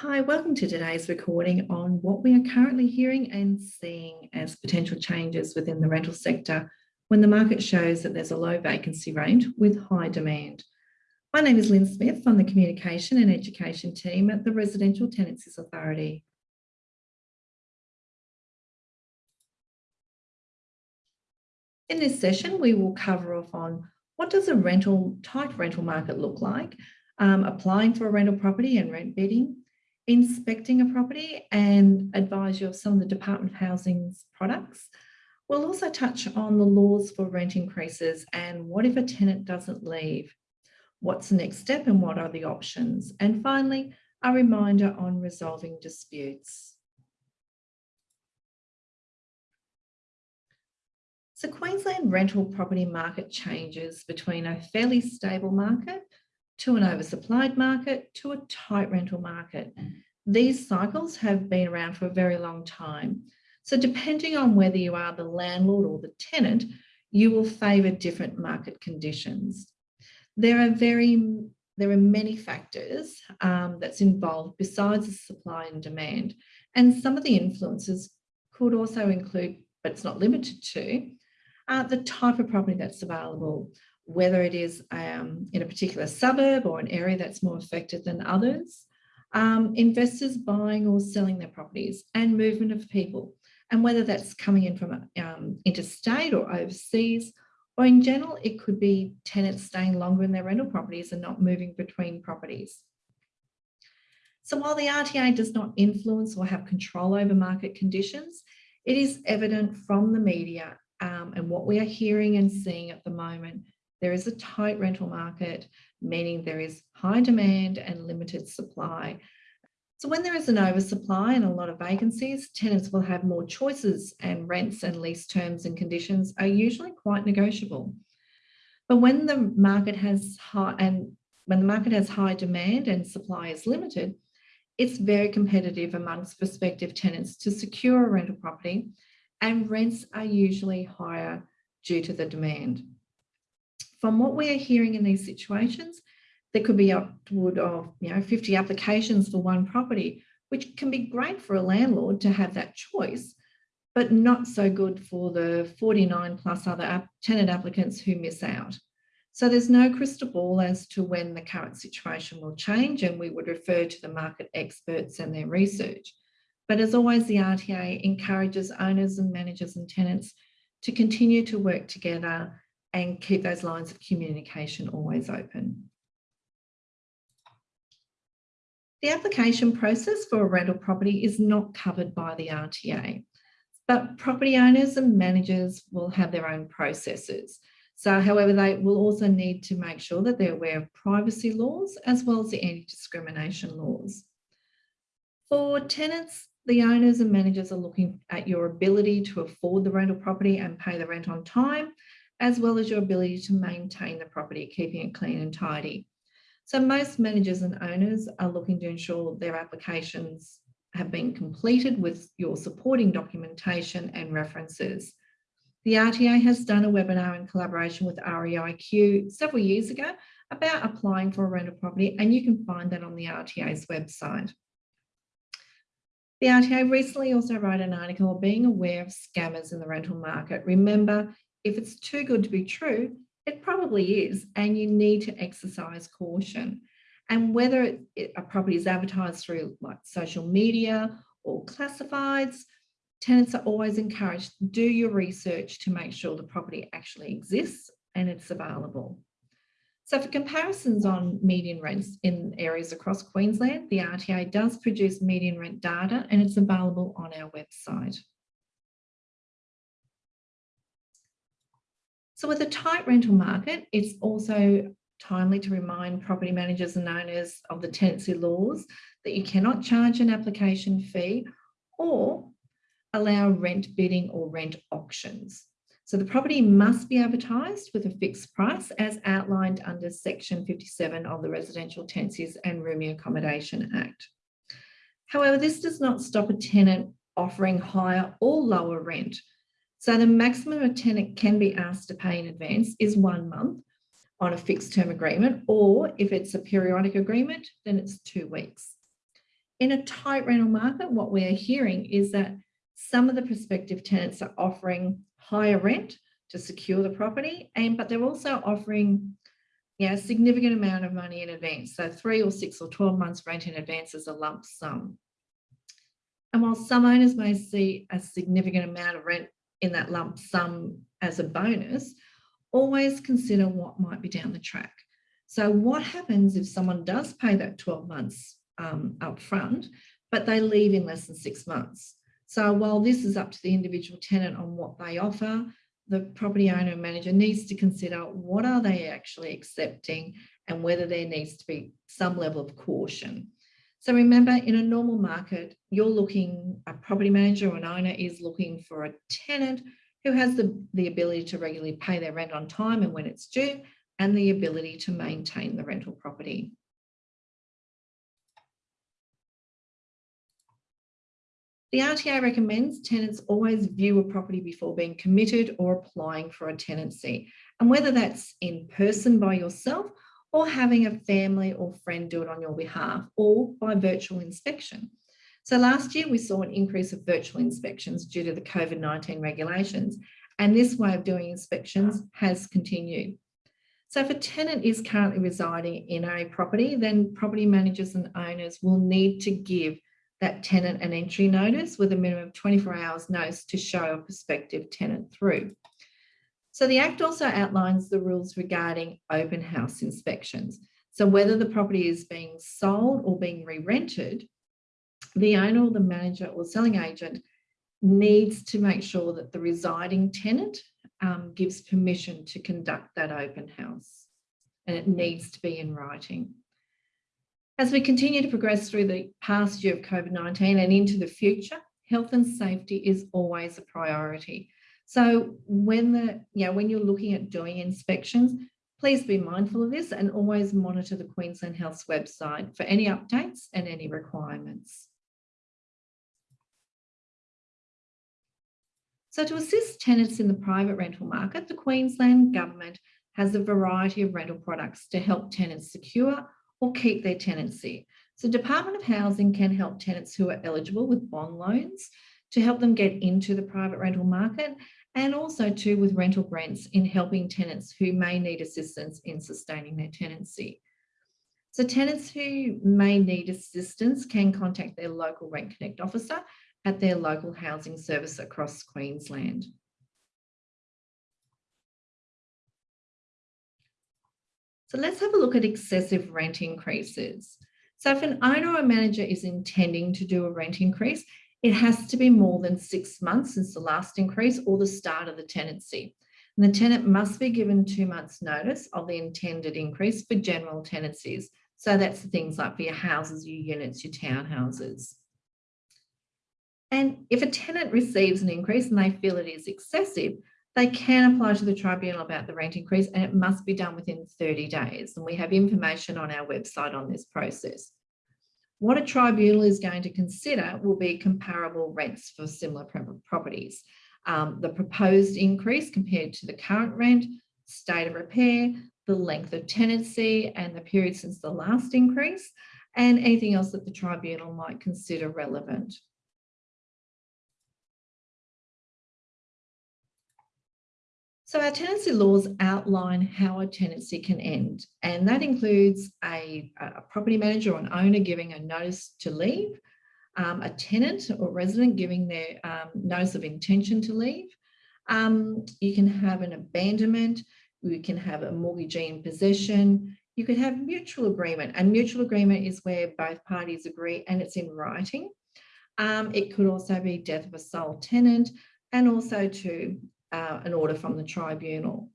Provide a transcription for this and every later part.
Hi, welcome to today's recording on what we are currently hearing and seeing as potential changes within the rental sector when the market shows that there's a low vacancy rate with high demand. My name is Lynn Smith on the Communication and Education team at the Residential Tenancies Authority. In this session, we will cover off on what does a rental tight rental market look like, um, applying for a rental property and rent bidding, inspecting a property and advise you of some of the Department of Housing's products. We'll also touch on the laws for rent increases and what if a tenant doesn't leave? What's the next step and what are the options? And finally, a reminder on resolving disputes. So Queensland rental property market changes between a fairly stable market to an oversupplied market to a tight rental market. These cycles have been around for a very long time. So depending on whether you are the landlord or the tenant, you will favour different market conditions. There are very there are many factors um, that's involved besides the supply and demand. And some of the influences could also include, but it's not limited to, uh, the type of property that's available, whether it is um, in a particular suburb or an area that's more affected than others, um, investors buying or selling their properties and movement of people, and whether that's coming in from um, interstate or overseas, or in general, it could be tenants staying longer in their rental properties and not moving between properties. So while the RTA does not influence or have control over market conditions, it is evident from the media um, and what we are hearing and seeing at the moment there is a tight rental market, meaning there is high demand and limited supply. So when there is an oversupply and a lot of vacancies, tenants will have more choices and rents and lease terms and conditions are usually quite negotiable. But when the market has high and when the market has high demand and supply is limited, it's very competitive amongst prospective tenants to secure a rental property and rents are usually higher due to the demand from what we are hearing in these situations, there could be upward of you know 50 applications for one property, which can be great for a landlord to have that choice, but not so good for the 49 plus other tenant applicants who miss out. So there's no crystal ball as to when the current situation will change and we would refer to the market experts and their research. But as always, the RTA encourages owners and managers and tenants to continue to work together and keep those lines of communication always open. The application process for a rental property is not covered by the RTA, but property owners and managers will have their own processes. So however, they will also need to make sure that they're aware of privacy laws as well as the anti-discrimination laws. For tenants, the owners and managers are looking at your ability to afford the rental property and pay the rent on time, as well as your ability to maintain the property, keeping it clean and tidy. So most managers and owners are looking to ensure their applications have been completed with your supporting documentation and references. The RTA has done a webinar in collaboration with REIQ several years ago about applying for a rental property and you can find that on the RTA's website. The RTA recently also wrote an article on being aware of scammers in the rental market. Remember, if it's too good to be true, it probably is, and you need to exercise caution. And whether it, a property is advertised through like social media or classifieds, tenants are always encouraged to do your research to make sure the property actually exists and it's available. So for comparisons on median rents in areas across Queensland, the RTA does produce median rent data and it's available on our website. So with a tight rental market, it's also timely to remind property managers and owners of the tenancy laws that you cannot charge an application fee or allow rent bidding or rent auctions. So the property must be advertised with a fixed price as outlined under section 57 of the Residential Tenancies and Rooming Accommodation Act. However, this does not stop a tenant offering higher or lower rent so the maximum a tenant can be asked to pay in advance is one month on a fixed term agreement, or if it's a periodic agreement, then it's two weeks. In a tight rental market, what we're hearing is that some of the prospective tenants are offering higher rent to secure the property, and but they're also offering yeah, a significant amount of money in advance. So three or six or 12 months rent in advance is a lump sum. And while some owners may see a significant amount of rent in that lump sum as a bonus, always consider what might be down the track. So what happens if someone does pay that 12 months um, up front, but they leave in less than six months? So while this is up to the individual tenant on what they offer, the property owner and manager needs to consider what are they actually accepting and whether there needs to be some level of caution. So remember, in a normal market, you're looking, a property manager or an owner is looking for a tenant who has the, the ability to regularly pay their rent on time and when it's due, and the ability to maintain the rental property. The RTA recommends tenants always view a property before being committed or applying for a tenancy. And whether that's in person by yourself or having a family or friend do it on your behalf or by virtual inspection. So last year we saw an increase of virtual inspections due to the COVID-19 regulations and this way of doing inspections has continued. So if a tenant is currently residing in a property, then property managers and owners will need to give that tenant an entry notice with a minimum of 24 hours notice to show a prospective tenant through. So the Act also outlines the rules regarding open house inspections. So whether the property is being sold or being re-rented, the owner or the manager or selling agent needs to make sure that the residing tenant um, gives permission to conduct that open house and it needs to be in writing. As we continue to progress through the past year of COVID-19 and into the future, health and safety is always a priority. So when the, you know, when you're looking at doing inspections, please be mindful of this and always monitor the Queensland Health's website for any updates and any requirements. So to assist tenants in the private rental market, the Queensland Government has a variety of rental products to help tenants secure or keep their tenancy. So Department of Housing can help tenants who are eligible with bond loans to help them get into the private rental market and also too with rental grants in helping tenants who may need assistance in sustaining their tenancy. So tenants who may need assistance can contact their local Rent Connect officer at their local housing service across Queensland. So let's have a look at excessive rent increases. So if an owner or manager is intending to do a rent increase, it has to be more than six months since the last increase or the start of the tenancy. And the tenant must be given two months notice of the intended increase for general tenancies. So that's the things like for your houses, your units, your townhouses. And if a tenant receives an increase and they feel it is excessive, they can apply to the tribunal about the rent increase and it must be done within 30 days. And we have information on our website on this process. What a tribunal is going to consider will be comparable rents for similar properties. Um, the proposed increase compared to the current rent, state of repair, the length of tenancy and the period since the last increase, and anything else that the tribunal might consider relevant. So our tenancy laws outline how a tenancy can end, and that includes a, a property manager or an owner giving a notice to leave, um, a tenant or resident giving their um, notice of intention to leave. Um, you can have an abandonment, you can have a mortgagee in possession, you could have mutual agreement, and mutual agreement is where both parties agree and it's in writing. Um, it could also be death of a sole tenant, and also to uh, an order from the tribunal.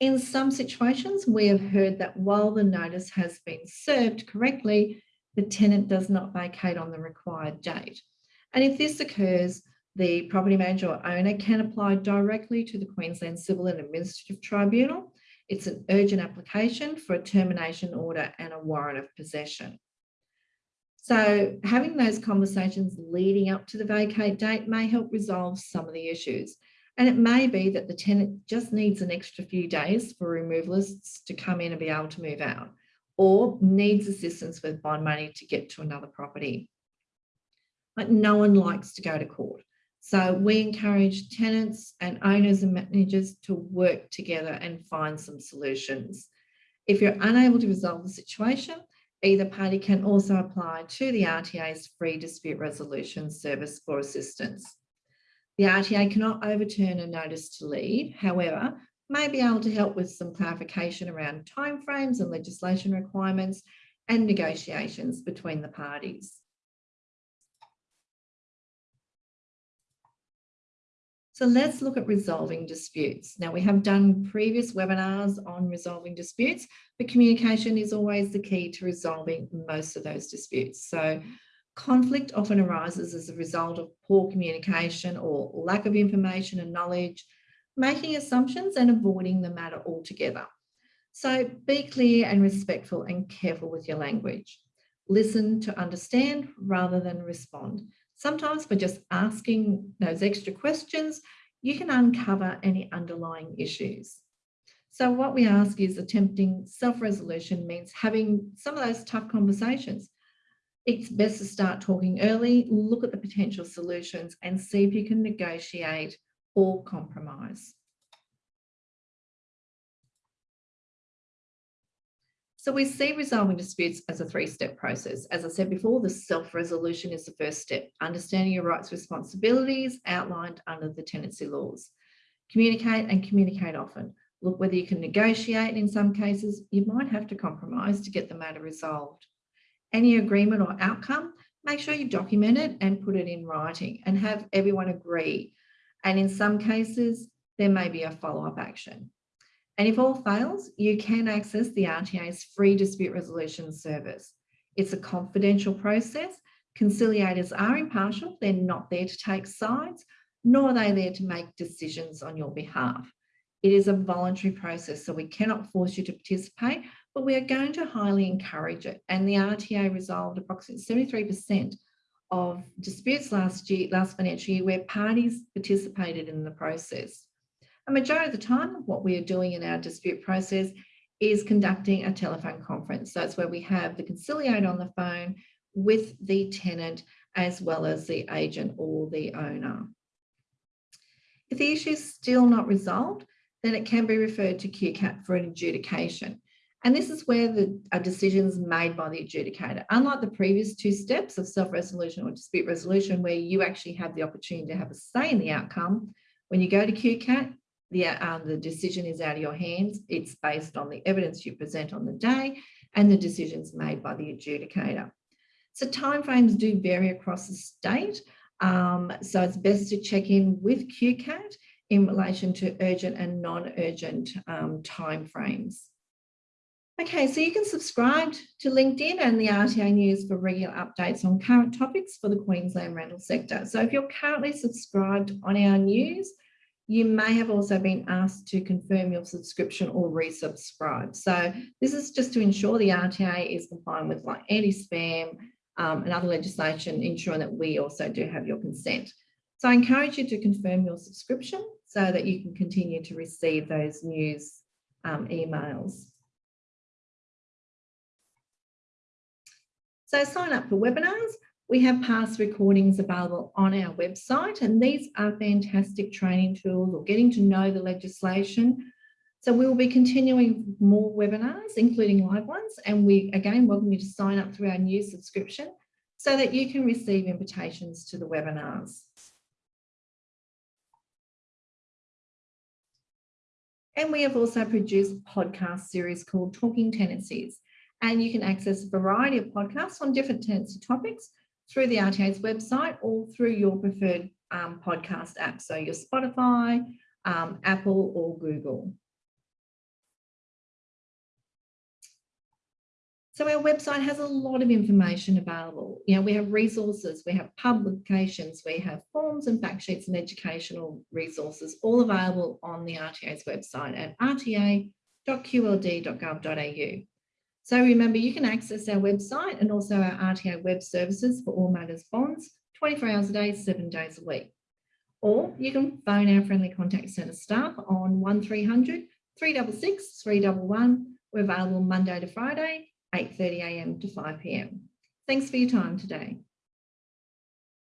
In some situations, we have heard that while the notice has been served correctly, the tenant does not vacate on the required date. And if this occurs, the property manager or owner can apply directly to the Queensland Civil and Administrative Tribunal. It's an urgent application for a termination order and a warrant of possession. So having those conversations leading up to the vacate date may help resolve some of the issues. And it may be that the tenant just needs an extra few days for removalists to come in and be able to move out. or needs assistance with bond money to get to another property. But no one likes to go to court. So we encourage tenants and owners and managers to work together and find some solutions. If you're unable to resolve the situation, either party can also apply to the RTA's free dispute resolution service for assistance. The RTA cannot overturn a notice to leave, however, may be able to help with some clarification around timeframes and legislation requirements and negotiations between the parties. So let's look at resolving disputes. Now we have done previous webinars on resolving disputes, but communication is always the key to resolving most of those disputes. So conflict often arises as a result of poor communication or lack of information and knowledge, making assumptions and avoiding the matter altogether. So be clear and respectful and careful with your language. Listen to understand rather than respond. Sometimes by just asking those extra questions, you can uncover any underlying issues. So what we ask is attempting self-resolution means having some of those tough conversations. It's best to start talking early, look at the potential solutions and see if you can negotiate or compromise. So we see resolving disputes as a three-step process. As I said before, the self-resolution is the first step, understanding your rights responsibilities outlined under the tenancy laws. Communicate and communicate often. Look whether you can negotiate. In some cases, you might have to compromise to get the matter resolved. Any agreement or outcome, make sure you document it and put it in writing and have everyone agree. And in some cases, there may be a follow-up action. And if all fails, you can access the RTA's free dispute resolution service. It's a confidential process. Conciliators are impartial. They're not there to take sides, nor are they there to make decisions on your behalf. It is a voluntary process, so we cannot force you to participate, but we are going to highly encourage it. And the RTA resolved approximately 73% of disputes last year, last financial year, where parties participated in the process. A majority of the time, what we are doing in our dispute process is conducting a telephone conference. So it's where we have the conciliator on the phone with the tenant as well as the agent or the owner. If the issue is still not resolved, then it can be referred to QCAT for an adjudication. And this is where the a decision is made by the adjudicator. Unlike the previous two steps of self-resolution or dispute resolution, where you actually have the opportunity to have a say in the outcome, when you go to QCAT, the, um, the decision is out of your hands. It's based on the evidence you present on the day and the decisions made by the adjudicator. So timeframes do vary across the state. Um, so it's best to check in with QCAT in relation to urgent and non-urgent um, timeframes. Okay, so you can subscribe to LinkedIn and the RTA News for regular updates on current topics for the Queensland rental sector. So if you're currently subscribed on our news, you may have also been asked to confirm your subscription or resubscribe. So this is just to ensure the RTA is compliant with like anti-spam um, and other legislation, ensuring that we also do have your consent. So I encourage you to confirm your subscription so that you can continue to receive those news um, emails. So sign up for webinars. We have past recordings available on our website and these are fantastic training tools or getting to know the legislation. So we will be continuing more webinars, including live ones. And we again welcome you to sign up through our new subscription so that you can receive invitations to the webinars. And we have also produced a podcast series called Talking Tenancies. And you can access a variety of podcasts on different tenancy topics through the RTA's website or through your preferred um, podcast app. So your Spotify, um, Apple or Google. So our website has a lot of information available. You know, we have resources, we have publications, we have forms and fact sheets and educational resources, all available on the RTA's website at rta.qld.gov.au. So remember, you can access our website and also our RTA web services for all matters bonds 24 hours a day, seven days a week. Or you can phone our friendly contact centre staff on 1300 366 311. We're available Monday to Friday, 8.30am to 5pm. Thanks for your time today.